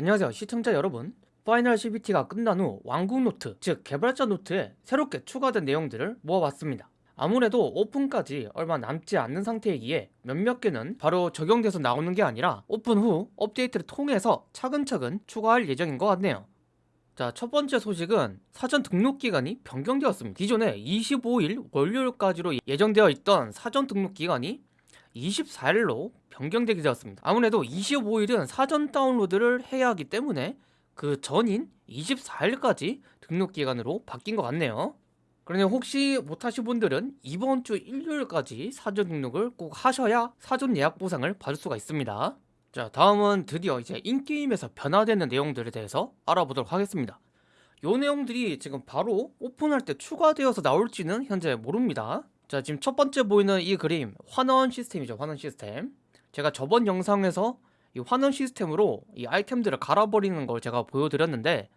안녕하세요 시청자 여러분. final CBT가 끝난 후 왕국 노트 즉 개발자 노트에 새롭게 추가된 내용들을 모아봤습니다. 아무래도 오픈까지 얼마 남지 않는 상태이기에 몇몇 개는 바로 적용돼서 나오는 게 아니라 오픈 후 업데이트를 통해서 차근차근 추가할 예정인 것 같네요. 자, 첫 번째 소식은 사전 등록 기간이 변경되었습니다. 기존에 25일 월요일까지로 예정되어 있던 사전 등록 기간이 24일로 변경되게 되었습니다. 아무래도 25일은 사전 다운로드를 해야 하기 때문에 그 전인 24일까지 등록 기간으로 바뀐 것 같네요. 그러니 혹시 못하신 분들은 이번 주 일요일까지 사전 등록을 꼭 하셔야 사전 예약 보상을 받을 수가 있습니다. 자 다음은 드디어 이제 인게임에서 변화되는 내용들에 대해서 알아보도록 하겠습니다 요 내용들이 지금 바로 오픈할 때 추가되어서 나올지는 현재 모릅니다 자 지금 첫 번째 보이는 이 그림 환원 시스템이죠 환원 시스템. 제가 저번 영상에서 이 환원 시스템으로 이 아이템들을 갈아버리는 걸 제가 보여드렸는데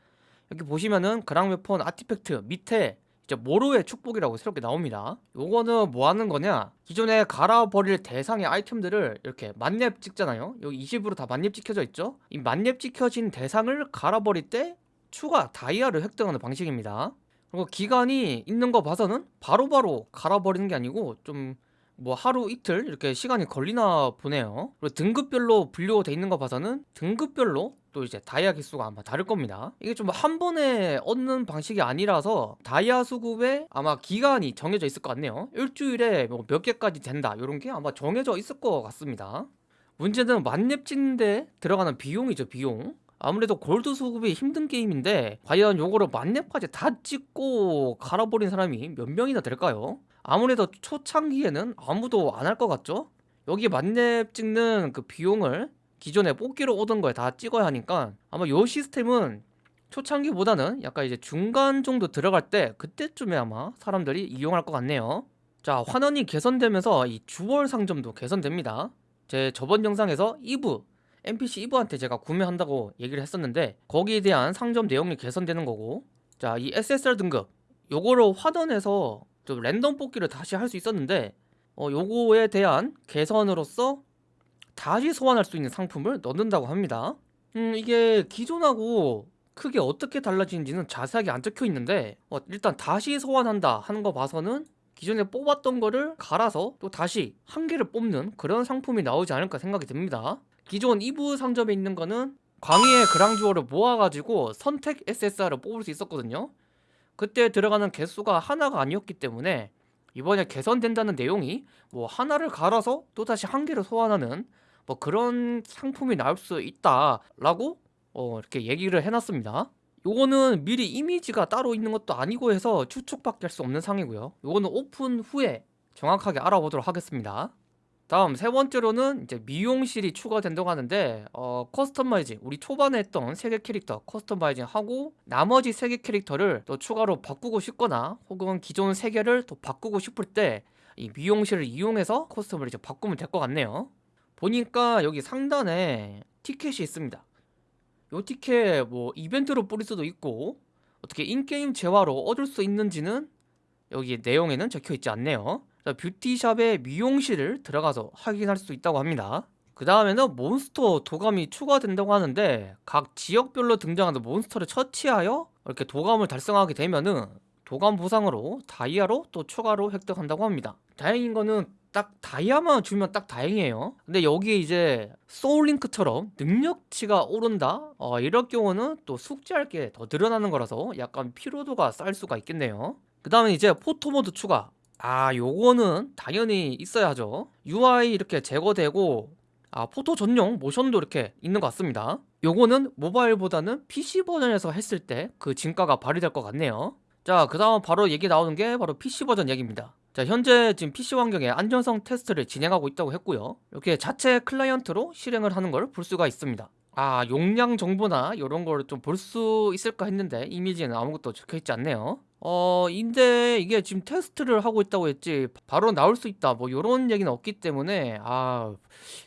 여기 보시면은 그랑웨폰 아티팩트 밑에 이제 모로의 축복이라고 새롭게 나옵니다. 요거는 뭐 하는 거냐? 기존에 갈아버릴 대상의 아이템들을 이렇게 만렙 찍잖아요. 여기 20으로 다 만렙 찍혀져 있죠? 이 만렙 찍혀진 대상을 갈아버릴 때 추가 다이아를 획득하는 방식입니다 그리고 기간이 있는 거 봐서는 바로바로 바로 갈아버리는 게 아니고 좀 뭐 하루 이틀 이렇게 시간이 걸리나 보네요. 그리고 등급별로 분류돼 있는 거 봐서는 등급별로 또 이제 다이아 개수가 아마 다를 겁니다. 이게 좀 한 번에 얻는 방식이 아니라서 다이아 수급에 아마 기간이 정해져 있을 것 같네요. 일주일에 뭐 몇 개까지 된다 이런 게 아마 정해져 있을 것 같습니다. 문제는 만렙 찍는데 들어가는 비용이죠 비용 아무래도 골드 수급이 힘든 게임인데 과연 요거를 만렙까지 다 찍고 갈아버린 사람이 몇 명이나 될까요? 아무래도 초창기에는 아무도 안 할 것 같죠? 여기 만렙 찍는 그 비용을 기존에 뽑기로 오던 거에 다 찍어야 하니까 아마 요 시스템은 초창기보다는 약간 이제 중간 정도 들어갈 때 그때쯤에 아마 사람들이 이용할 것 같네요 자 환원이 개선되면서 이 주월 상점도 개선됩니다 제 저번 영상에서 2부 NPC 2부한테 제가 구매한다고 얘기를 했었는데 거기에 대한 상점 내용이 개선되는 거고 자 이 SSR 등급 요거로 환원해서 좀 랜덤 뽑기를 다시 할 수 있었는데 어, 요거에 대한 개선으로서 다시 소환할 수 있는 상품을 넣는다고 합니다. 음 이게 기존하고 크게 어떻게 달라지는지는 자세하게 안 적혀 있는데 어, 일단 다시 소환한다 하는 거 봐서는 기존에 뽑았던 거를 갈아서 또 다시 한 개를 뽑는 그런 상품이 나오지 않을까 생각이 듭니다 기존 2부 상점에 있는 거는 광희의 그랑주어를 모아가지고 선택 SSR을 뽑을 수 있었거든요. 그때 들어가는 개수가 하나가 아니었기 때문에 이번에 개선된다는 내용이 뭐 하나를 갈아서 또다시 한 개를 소환하는 뭐 그런 상품이 나올 수 있다라고 어 이렇게 얘기를 해놨습니다. 요거는 미리 이미지가 따로 있는 것도 아니고 해서 추측밖에 할 수 없는 상이고요. 요거는 오픈 후에 정확하게 알아보도록 하겠습니다 다음 세 번째로는 이제 미용실이 추가된다고 하는데 어, customizing. 우리 초반에 했던 세 개 캐릭터 customizing 하고 나머지 세 개 캐릭터를 또 추가로 바꾸고 싶거나 혹은 기존 세 개를 또 바꾸고 싶을 때 이 미용실을 이용해서 custom을 이제 바꾸면 될 것 같네요. 보니까 여기 상단에 티켓이 있습니다. 요 티켓 뭐 이벤트로 뿌릴 수도 있고 어떻게 in-game 재화로 얻을 수 있는지는 여기 내용에는 적혀 있지 않네요 beauty shop의 미용실을 들어가서 확인할 수 있다고 합니다. 그 다음에는 몬스터 도감이 추가된다고 하는데 각 지역별로 등장하는 몬스터를 처치하여 이렇게 도감을 달성하게 되면은 도감 보상으로 다이아로 또 추가로 획득한다고 합니다. 다행인 거는 딱 다이아만 주면 딱 다행이에요. 근데 여기에 이제 소울링크처럼 능력치가 오른다? 어, 이럴 경우는 또 숙지할 게 더 늘어나는 거라서 약간 피로도가 쌓일 수가 있겠네요. 그 다음에 이제 photo mode 추가 아 요거는 당연히 있어야 하죠 UI 이렇게 제거되고 아 photo 전용 모션도 이렇게 있는 것 같습니다. 요거는 모바일보다는 PC 버전에서 했을 때 그 진가가 발휘될 것 같네요. 자 그 다음 바로 얘기 나오는 게 바로 PC 버전 얘기입니다. 자 현재 지금 PC 환경에 안전성 테스트를 진행하고 있다고 했고요. 이렇게 자체 클라이언트로 실행을 하는 걸 볼 수가 있습니다. 아 용량 정보나 이런 걸 좀 볼 수 있을까 했는데 이미지에는 아무것도 적혀있지 않네요 어 인데 이게 지금 테스트를 하고 있다고 했지 바로 나올 수 있다 뭐 이런 얘기는 없기 때문에 아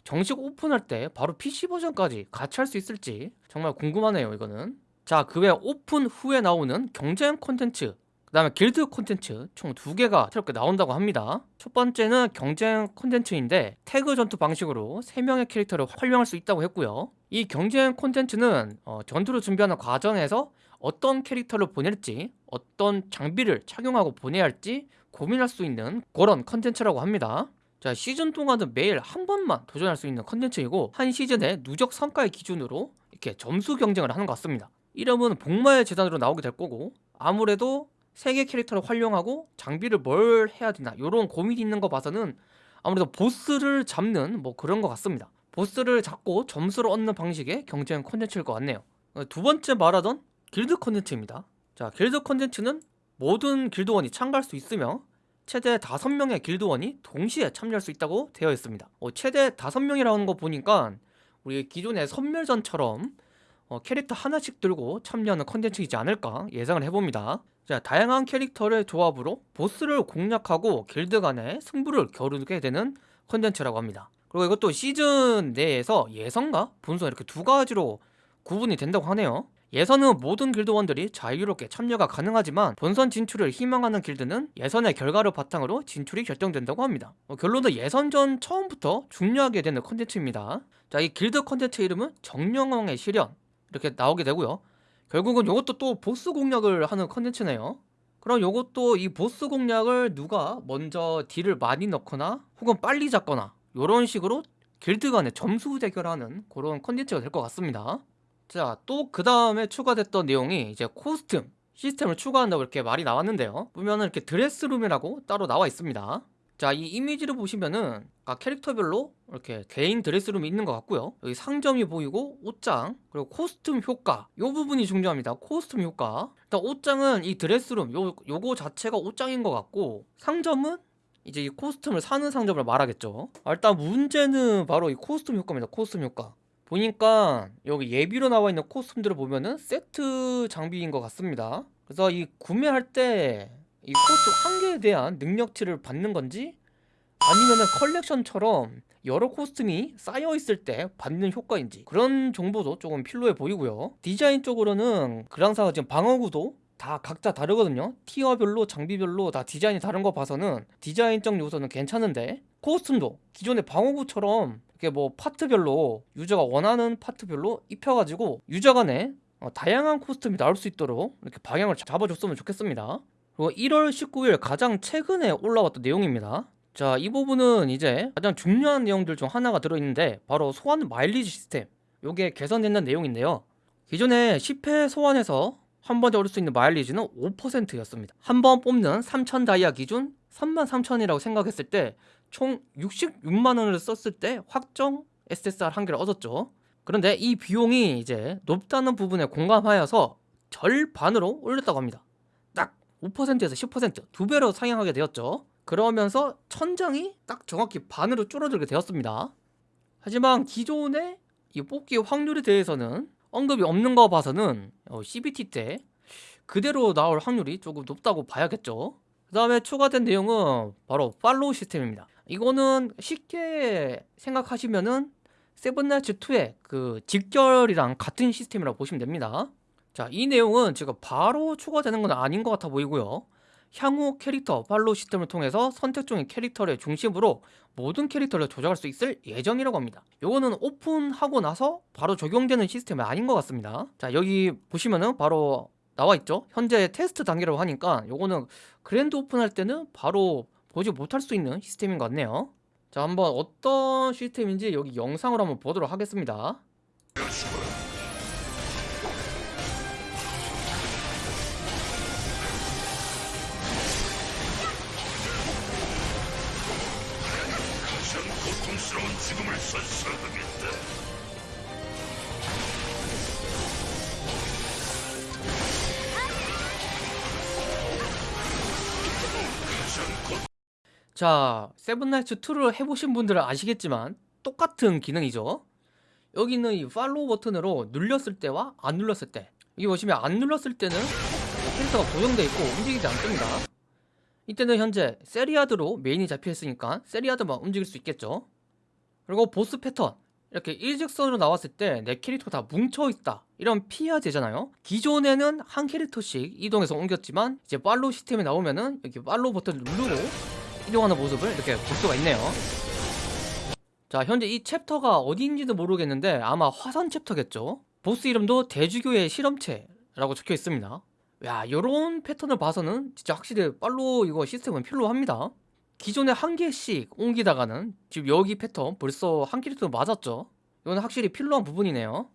정식 오픈할 때 바로 PC 버전까지 같이 할 수 있을지 정말 궁금하네요 이거는 자 그 외 오픈 후에 나오는 경쟁 콘텐츠 그 다음에 길드 콘텐츠 총 두 개가 새롭게 나온다고 합니다. 첫 번째는 경쟁 콘텐츠인데 태그 전투 방식으로 3명의 캐릭터를 활용할 수 있다고 했고요. 이 경쟁 콘텐츠는 어, 전투를 준비하는 과정에서 어떤 캐릭터를 보낼지 어떤 장비를 착용하고 보내야 할지 고민할 수 있는 그런 컨텐츠라고 합니다. 자 시즌 동안은 매일 한 번만 도전할 수 있는 컨텐츠이고 한 시즌의 누적 성과의 기준으로 이렇게 점수 경쟁을 하는 것 같습니다. 이름은 복마의 재단으로 나오게 될 거고 아무래도 세 개 캐릭터를 활용하고 장비를 뭘 해야 되나 이런 고민이 있는 거 봐서는 아무래도 보스를 잡는 뭐 그런 것 같습니다. 보스를 잡고 점수를 얻는 방식의 경쟁 콘텐츠일 것 같네요. 어, 두 번째 말하던 길드 콘텐츠입니다. 자, 길드 콘텐츠는 모든 길드원이 참가할 수 있으며 최대 5명의 길드원이 동시에 참여할 수 있다고 되어 있습니다. 어, 최대 5명이라는 거 보니까 우리 기존의 섬멸전처럼 어, 캐릭터 하나씩 들고 참여하는 컨텐츠이지 않을까 예상을 해봅니다. 자, 다양한 캐릭터의 조합으로 보스를 공략하고 길드 간의 승부를 겨루게 되는 컨텐츠라고 합니다. 그리고 이것도 시즌 내에서 예선과 본선 이렇게 두 가지로 구분이 된다고 하네요. 예선은 모든 길드원들이 자유롭게 참여가 가능하지만 본선 진출을 희망하는 길드는 예선의 결과를 바탕으로 진출이 결정된다고 합니다. 어, 결론은 예선 전 처음부터 중요하게 되는 컨텐츠입니다. 자, 이 길드 컨텐츠 이름은 정령왕의 시련 이렇게 나오게 되고요. 결국은 이것도 또 보스 공략을 하는 컨텐츠네요. 그럼 이것도 이 보스 공략을 누가 먼저 딜을 많이 넣거나 혹은 빨리 잡거나 이런 식으로 길드 간의 점수 대결하는 그런 컨텐츠가 될 것 같습니다. 자, 또 그 다음에 추가됐던 내용이 이제 코스튬 시스템을 추가한다고 이렇게 말이 나왔는데요. 보면은 이렇게 드레스룸이라고 따로 나와 있습니다. 자, 이 이미지를 보시면은 각 캐릭터별로 이렇게 개인 드레스룸이 있는 것 같고요. 여기 상점이 보이고 옷장 그리고 코스튬 효과 이 부분이 중요합니다. 코스튬 효과 일단 옷장은 이 드레스룸 요, 요거 자체가 옷장인 것 같고 상점은 이제 이 코스튬을 사는 상점을 말하겠죠. 아, 일단 문제는 바로 이 코스튬 효과입니다. 코스튬 효과 보니까 여기 예비로 나와 있는 코스튬들을 보면은 세트 장비인 것 같습니다. 그래서 이 구매할 때 이 코스튬 한 개에 대한 능력치를 받는 건지 아니면은 컬렉션처럼 여러 코스튬이 쌓여 있을 때 받는 효과인지 그런 정보도 조금 필요해 보이고요. 디자인 쪽으로는 그랑사가 지금 방어구도 다 각자 다르거든요. tier별로 장비별로 다 디자인이 다른 거 봐서는 디자인적 요소는 괜찮은데 코스튬도 기존의 방어구처럼 이렇게 뭐 파트별로 유저가 원하는 파트별로 입혀가지고 유저 간에 어, 다양한 코스튬이 나올 수 있도록 이렇게 방향을 잡아줬으면 좋겠습니다. 그리고 1월 19일 가장 최근에 올라왔던 내용입니다. 자, 이 부분은 이제 가장 중요한 내용들 중 하나가 들어있는데 바로 소환 마일리지 시스템 요게 개선된다는 내용인데요. 기존에 10회 소환해서 한 번에 얻을 수 있는 마일리지는 5%였습니다. 한 번 뽑는 3,000 다이아 기준 33,000이라고 생각했을 때 총 66만 원을 썼을 때 확정 SSR 한 개를 얻었죠. 그런데 이 비용이 이제 높다는 부분에 공감하여서 절반으로 올렸다고 합니다. 딱 5%에서 10%두 배로 상향하게 되었죠. 그러면서 천장이 딱 정확히 반으로 줄어들게 되었습니다. 하지만 기존의 이 뽑기 확률에 대해서는 언급이 없는 거 봐서는 어, CBT 때 그대로 나올 확률이 조금 높다고 봐야겠죠. 그 다음에 추가된 내용은 바로 팔로우 시스템입니다. 이거는 쉽게 생각하시면은 세븐나이츠 2의 그 집결이랑 같은 시스템이라고 보시면 됩니다. 자, 이 내용은 지금 바로 추가되는 건 아닌 것 같아 보이고요. 향후 캐릭터 follow 시스템을 통해서 선택 중인 캐릭터를 중심으로 모든 캐릭터를 조작할 수 있을 예정이라고 합니다. 요거는 오픈하고 나서 바로 적용되는 시스템이 아닌 것 같습니다. 자, 여기 보시면은 바로 나와 있죠. 현재 테스트 단계라고 하니까 요거는 grand open할 때는 바로 보지 못할 수 있는 시스템인 것 같네요. 자, 한번 어떤 시스템인지 여기 영상으로 한번 보도록 하겠습니다. 죽음을 선사하겠 자, 세븐나이츠 2를 해보신 분들은 아시겠지만 똑같은 기능이죠. 여기 있는 이 follow 버튼으로 눌렸을 때와 안 눌렀을 때 여기 보시면 안 눌렀을 때는 캐릭터가 고정되어 있고 움직이지 않습니다. 이때는 현재 세리아드로 메인이 잡혀 있으니까 세리아드만 움직일 수 있겠죠. 그리고 보스 패턴 이렇게 일직선으로 나왔을 때 내 캐릭터가 다 뭉쳐 있다 이런 피해야 되잖아요 기존에는 한 캐릭터씩 이동해서 옮겼지만 이제 follow 시스템이 나오면은 이렇게 follow 버튼을 누르고 이동하는 모습을 이렇게 볼 수가 있네요. 자 현재 이 챕터가 어디인지도 모르겠는데 아마 화산 챕터겠죠? 보스 이름도 대주교의 실험체라고 적혀 있습니다. 야 요런 패턴을 봐서는 진짜 확실히 follow 이거 시스템은 필요합니다. 기존에 한 개씩 옮기다가는 지금 여기 패턴 벌써 한 캐릭터 맞았죠? 이건 확실히 필요한 부분이네요.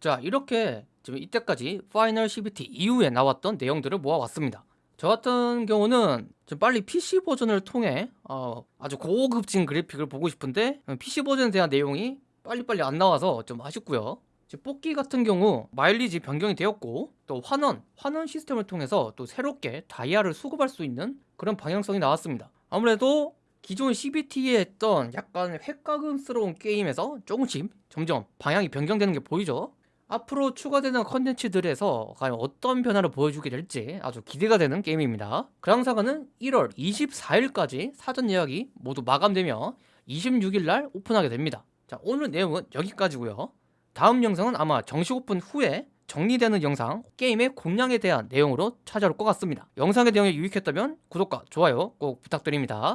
자 이렇게 지금 이때까지 final CBT 이후에 나왔던 내용들을 모아왔습니다 저 같은 경우는 좀 빨리 PC 버전을 통해 어, 아주 고급진 그래픽을 보고 싶은데 PC 버전에 대한 내용이 빨리빨리 안 나와서 좀 아쉽고요. 뽑기 같은 경우 마일리지 변경이 되었고 또 환원, 환원 시스템을 통해서 또 새롭게 다이아를 수급할 수 있는 그런 방향성이 나왔습니다. 아무래도 기존 CBT에 했던 약간 획가금스러운 게임에서 조금씩 점점 방향이 변경되는 게 보이죠 앞으로 추가되는 컨텐츠들에서 과연 어떤 변화를 보여주게 될지 아주 기대가 되는 게임입니다. 그랑사가는 1월 24일까지 사전 예약이 모두 마감되며 26일날 오픈하게 됩니다. 자 오늘 내용은 여기까지고요. 다음 영상은 아마 정식 오픈 후에 정리되는 영상 게임의 공략에 대한 내용으로 찾아올 것 같습니다. 영상의 내용이 유익했다면 구독과 좋아요 꼭 부탁드립니다.